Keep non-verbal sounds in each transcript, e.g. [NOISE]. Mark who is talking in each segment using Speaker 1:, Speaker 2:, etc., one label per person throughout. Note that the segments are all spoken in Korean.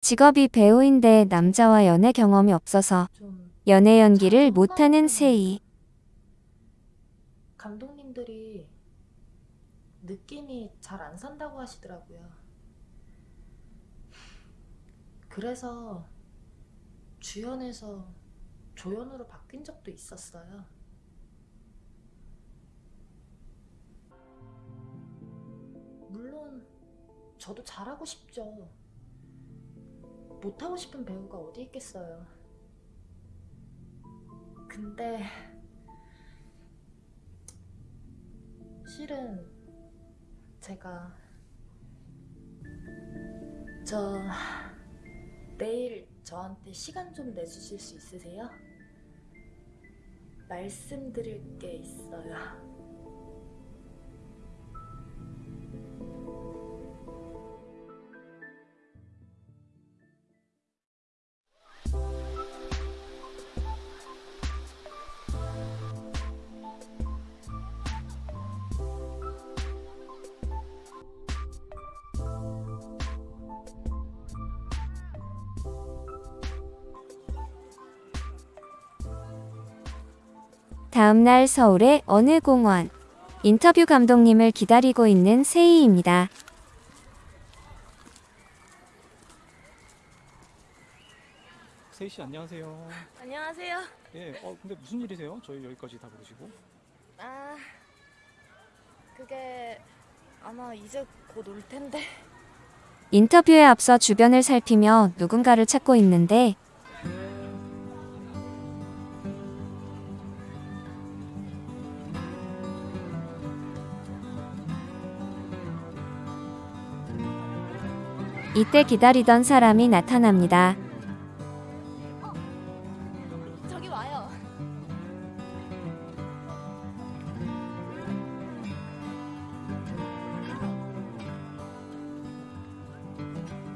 Speaker 1: 직업이 배우인데 남자와 연애 경험이 없어서
Speaker 2: 좀
Speaker 1: 연애 연기를 못하는 세이.
Speaker 2: 감독님들이 느낌이 잘 안 산다고 하시더라고요. 그래서 주연에서 조연으로 바뀐 적도 있었어요. 물론 저도 잘하고 싶죠. 못하고 싶은 배우가 어디 있겠어요. 근데 실은 제가 저 내일 저한테 시간 좀 내주실 수 있으세요? 말씀드릴 게 있어요.
Speaker 1: 다음날 서울의 어느 공원. 인터뷰 감독님을 기다리고 있는 세이입니다.
Speaker 3: 세희 씨 안녕하세요.
Speaker 2: 안녕하세요.
Speaker 3: 예, 어 근데 무슨 일이세요? 저희 여기까지 다 부르시고.
Speaker 2: 아, 그게 아마 이제 곧 올 텐데.
Speaker 1: 인터뷰에 앞서 주변을 살피며 누군가를 찾고 있는데 이때 기다리던 사람이 나타납니다.
Speaker 2: 저기 와요.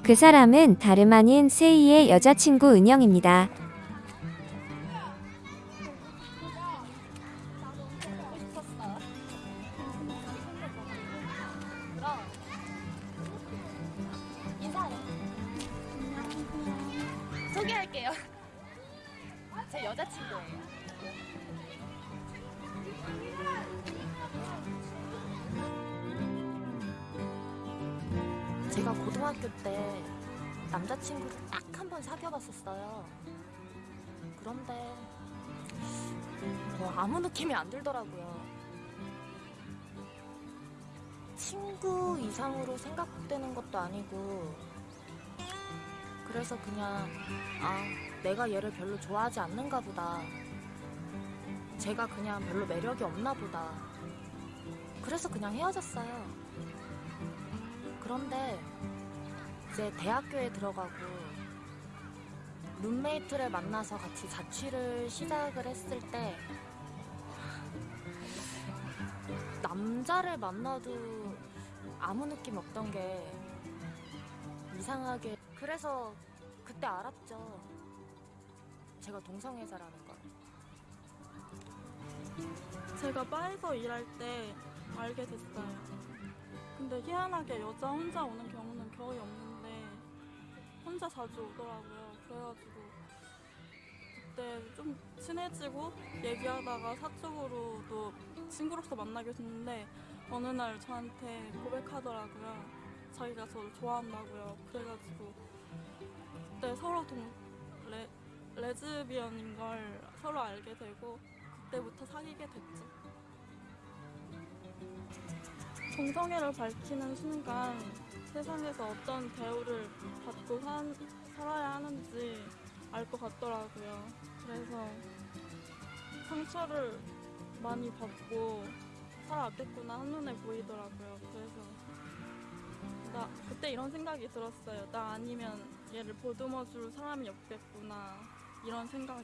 Speaker 1: 그 사람은 다름 아닌 세이의 여자친구 은영입니다.
Speaker 2: 제 여자친구예요. 제가 고등학교 때 남자친구를 딱 한 번 사귀어봤었어요. 그런데 뭐 아무 느낌이 안 들더라고요. 친구 이상으로 생각되는 것도 아니고 그래서 그냥 아 내가 얘를 별로 좋아하지 않는가 보다. 제가 그냥 별로 매력이 없나 보다. 그래서 그냥 헤어졌어요. 그런데 이제 대학교에 들어가고 룸메이트를 만나서 같이 자취를 시작을 했을 때 남자를 만나도 아무 느낌 없던 게 이상하게 그래서 그때 알았죠. 제가 동성애자라는 걸.
Speaker 4: 제가 바에서 일할 때 알게 됐어요. 근데 희한하게 여자 혼자 오는 경우는 거의 없는데 혼자 자주 오더라고요. 그래가지고 그때 좀 친해지고 얘기하다가 사적으로도 친구로서 만나게 됐는데 어느 날 저한테 고백하더라고요. 자기가 저를 좋아한다고요. 그래가지고 그때 서로 동 레, 레즈비언인 걸 서로 알게 되고 그때부터 사귀게 됐죠. 동성애를 밝히는 순간 세상에서 어떤 대우를 받고 산, 살아야 하는지 알 것 같더라고요. 그래서 상처를 많이 받고 살아왔겠구나 한눈에 보이더라고요. 그래서 나 그때 이런 생각이 들었어요. 나 아니면 얘를 보듬어줄 사람이 없겠구나 이런 생각이.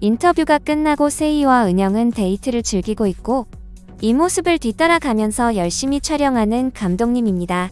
Speaker 1: 인터뷰가 끝나고 세이와 은영은 데이트를 즐기고 있고 이 모습을 뒤따라가면서 열심히 촬영하는 감독님입니다.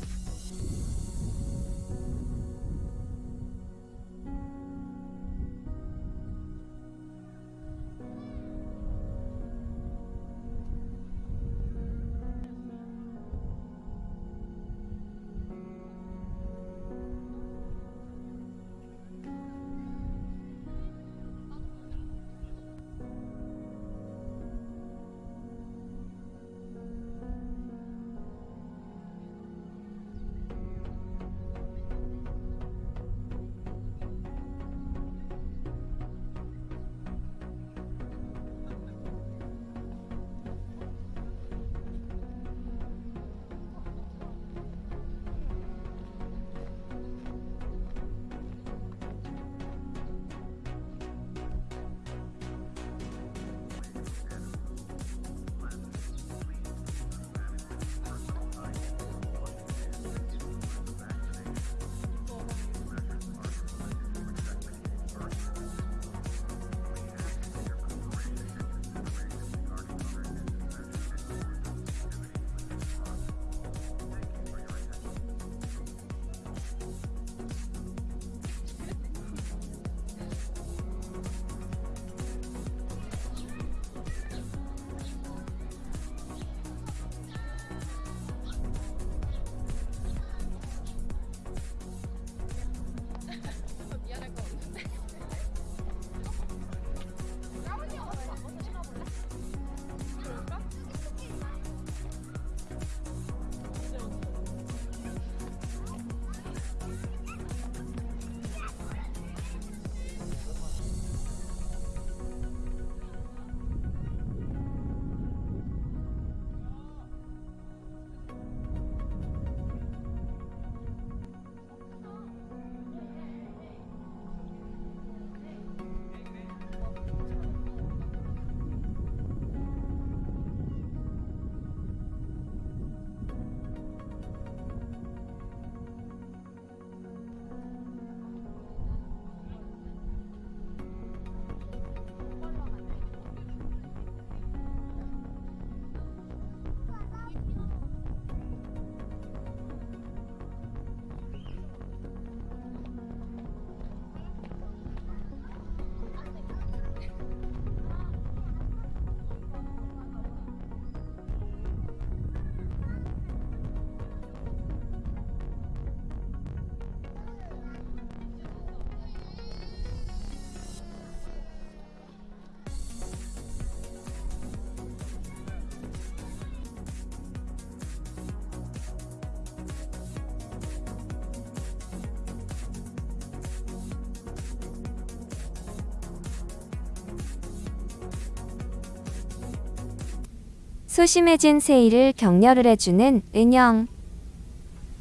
Speaker 1: 소심해진 세이를 격려를 해주는 은영.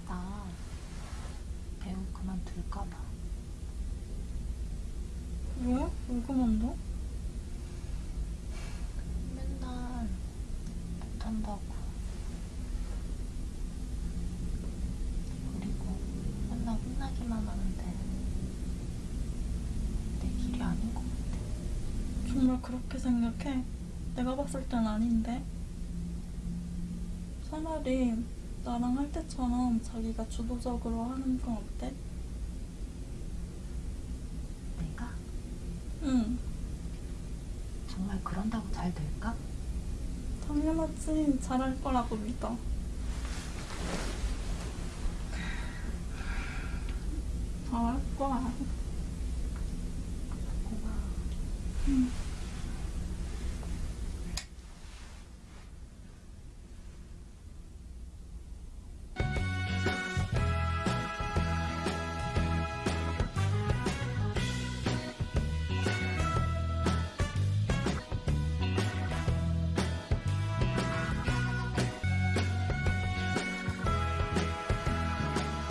Speaker 2: 나 배우 그만둘까 봐.
Speaker 4: 왜? 왜 그만둬?
Speaker 2: 맨날 못한다고. 그리고 맨날 혼나기만 하는데 내 길이 아닌 것 같아.
Speaker 4: 정말 그렇게 생각해? 내가 봤을 땐 아닌데. 차라리 나랑 할 때처럼 자기가 주도적으로 하는 건 어때?
Speaker 2: 내가
Speaker 4: 응,
Speaker 2: 정말 그런다고 잘 될까?
Speaker 4: 당연하지. 잘할 거라고 믿어. 잘할 거야.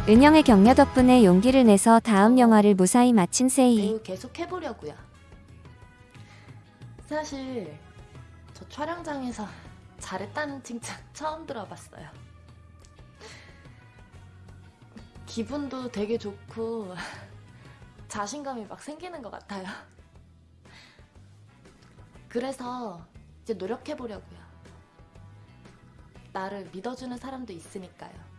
Speaker 1: 은영의 격려 덕분에 용기를 내서 다음 영화를 무사히 마친 세이.
Speaker 2: 계속 해보려고요. 사실 저 촬영장에서 잘했다는 칭찬 처음 들어봤어요. 기분도 되게 좋고 [LAUGHS] 자신감이 막 생기는 것 같아요. 그래서 이제 노력해보려고요. 나를 믿어주는 사람도 있으니까요.